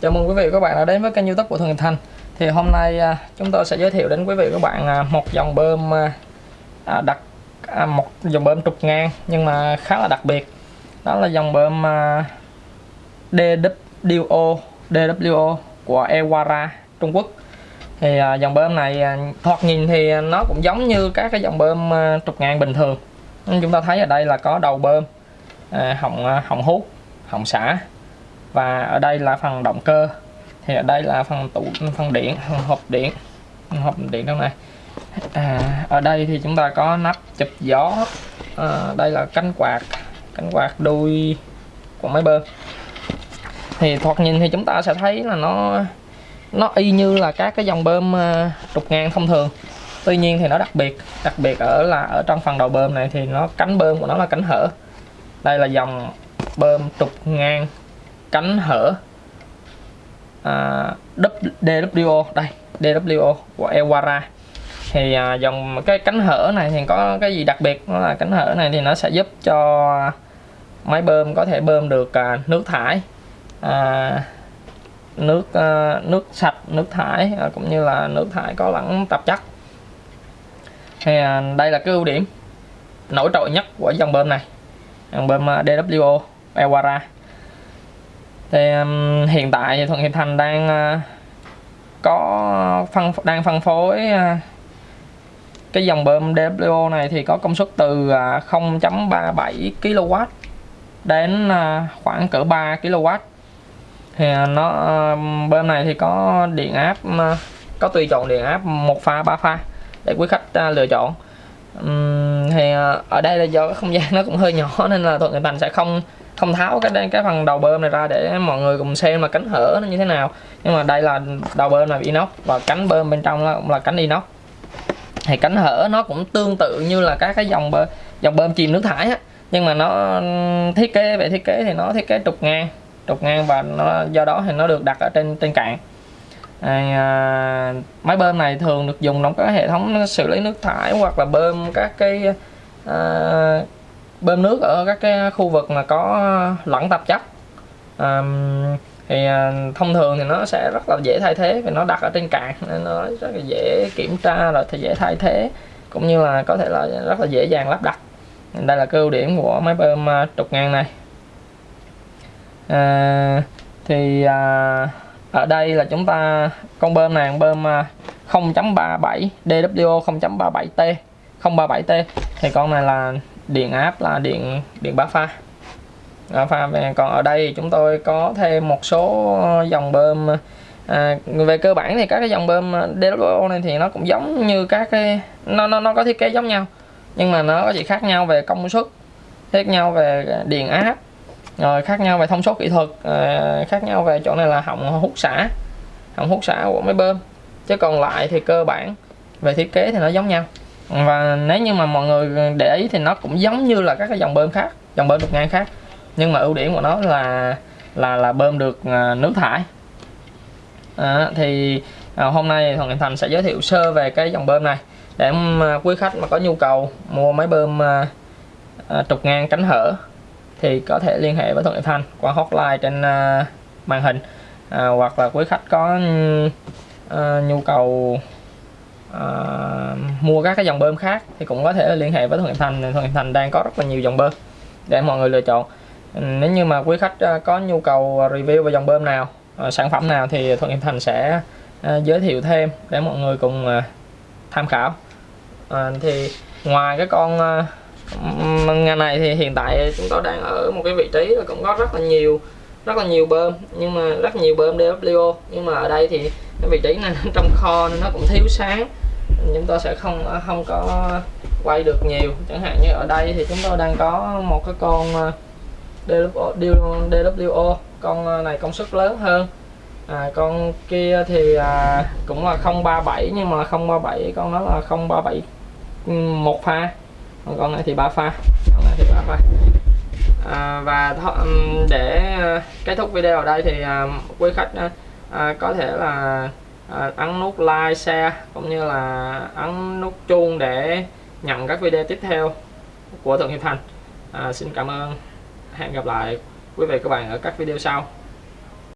Chào mừng quý vị và các bạn đã đến với kênh youtube của Thuận Thành. Thì hôm nay à, chúng tôi sẽ giới thiệu đến quý vị và các bạn à, một dòng bơm à, đặc một dòng bơm trục ngang nhưng mà khá là đặc biệt. Đó là dòng bơm DWO DWO của Ewara, Trung Quốc. Thì dòng bơm này thoạt nhìn thì nó cũng giống như các cái dòng bơm trục ngang bình thường. Nhưng chúng ta thấy ở đây là có đầu bơm họng họng hút, họng xả và ở đây là phần động cơ. Thì ở đây là phần tủ phần điện phần hộp điện. Hộp điện trong này. À, ở đây thì chúng ta có nắp chụp gió. À, đây là cánh quạt cánh quạt đuôi của máy bơm. Thì thoạt nhìn thì chúng ta sẽ thấy là nó nó y như là các cái dòng bơm à, trục ngang thông thường. Tuy nhiên thì nó đặc biệt đặc biệt ở là ở trong phần đầu bơm này thì nó cánh bơm của nó là cánh hở. Đây là dòng bơm trục ngang cánh hở. À, uh, DWO đây DWO của Ewara. Thì uh, dòng cái cánh hở này thì có cái gì đặc biệt? Đó là cánh hở này thì nó sẽ giúp cho máy bơm có thể bơm được uh, nước thải. Uh, nước uh, nước sạch nước thải uh, cũng như là nước thải có lẫn tạp chất. Thì uh, đây là cái ưu điểm nổi trội nhất của dòng bơm này. Dòng bơm uh, DWO Ewara thì um, hiện tại thì Thuận Hiệp Thành đang uh, có phân đang phân phối uh, cái dòng bơm DWO này thì có công suất từ uh, 0.37 kW đến uh, khoảng cỡ 3 kW thì uh, nó uh, bơm này thì có điện áp uh, có tùy chọn điện áp một pha ba pha để quý khách uh, lựa chọn. Um, thì uh, ở đây là do cái không gian nó cũng hơi nhỏ nên là Thuận Hiệp Thành sẽ không không tháo cái cái phần đầu bơm này ra để mọi người cùng xem là cánh hở nó như thế nào. Nhưng mà đây là đầu bơm là inox và cánh bơm bên trong là cũng là cánh inox. Thì cánh hở nó cũng tương tự như là các cái dòng bơm dòng bơm chìm nước thải á. Nhưng mà nó thiết kế về thiết kế thì nó thiết kế trục ngang trục ngang và nó do đó thì nó được đặt ở trên trên cạn. À, máy bơm này thường được dùng trong các hệ thống xử lý nước thải hoặc là bơm các cái à, bơm nước ở các cái khu vực mà có lẫn tạp chất. À, thì thông thường thì nó sẽ rất là dễ thay thế vì nó đặt ở trên cạn nên nó rất là dễ kiểm tra rồi thì dễ thay thế cũng như là có thể là rất là dễ dàng lắp đặt. Đây là cái ưu điểm của máy bơm à, trục ngang này. À, thì à, ở đây là chúng ta con bơm này con bơm 0.37 DWO 0.37T 037T thì con này là điện áp là điện điện bá pha. À, pha còn ở đây chúng tôi có thêm một số ờ, dòng bơm à, về cơ bản thì các cái dòng bơm ờ, DWO này thì nó cũng giống như các cái nó nó nó có thiết kế giống nhau nhưng mà nó có chỉ khác nhau về công suất khác nhau về điện áp rồi khác nhau về thông số kỹ thuật à, khác nhau về chỗ này là họng hút xả họng hút xả của máy bơm. Chứ còn lại thì cơ bản về thiết kế thì nó giống nhau và nếu như mà mọi người để ý thì nó cũng giống như là các cái dòng bơm khác dòng bơm trục ngang khác. Nhưng mà ưu điểm của nó là là là bơm được à, nước thải. À, thì à, hôm nay Thuận Thành sẽ giới thiệu sơ về cái dòng bơm này để mà quý khách mà có nhu cầu mua máy bơm à, à, trục ngang cánh hở thì có thể liên hệ với Thuận Thành qua hotline trên à, màn hình. À, hoặc là quý khách có à, nhu cầu uh, mua các cái dòng bơm khác thì cũng có thể liên hệ với Thuận Thành. Thuận Thành đang có rất là nhiều dòng bơm để mọi người lựa chọn. Ừ, nếu như mà quý khách ờ, có nhu cầu review về dòng bơm nào ờ, sản phẩm nào thì Thuận Thành sẽ giới thiệu thêm để mọi người cùng tham khảo. À, thì ngoài cái con uh, ngày này thì hiện tại chúng tôi đang ở một cái vị trí là cũng có rất là nhiều rất là nhiều bơm nhưng mà rất nhiều bơm DWO nhưng mà ở đây thì cái vị trí này trong kho nên nó cũng thiếu sáng. Chúng tôi sẽ không không có quay được nhiều. Chẳng hạn như ở đây thì chúng tôi đang có một cái con ờ, DWO, con ờ, này công suất lớn hơn. À, con kia thì à, cũng là 037 nhưng mà 037 con nó là 037 một pha. Còn con này thì ba pha. Con này thì ba pha. À, và để ờ, kết thúc video ở đây thì à, quý khách à, có thể là à, ấn nút like share cũng như là ấn nút chuông để nhận các video tiếp theo của Thượng Hiệp Thành. À, xin cảm ơn. Hẹn gặp lại quý vị các bạn ở các video sau.